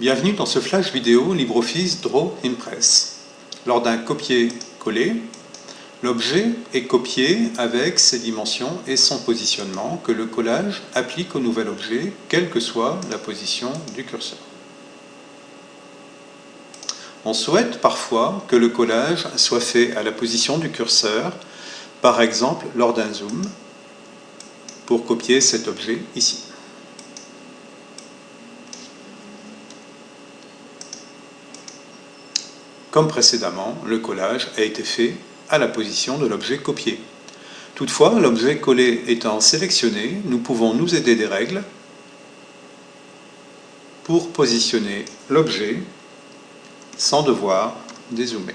Bienvenue dans ce flash vidéo LibreOffice Draw Impress. Lors d'un copier-coller, l'objet est copié avec ses dimensions et son positionnement que le collage applique au nouvel objet, quelle que soit la position du curseur. On souhaite parfois que le collage soit fait à la position du curseur, par exemple lors d'un zoom, pour copier cet objet ici. Comme précédemment, le collage a été fait à la position de l'objet copié. Toutefois, l'objet collé étant sélectionné, nous pouvons nous aider des règles pour positionner l'objet sans devoir dézoomer.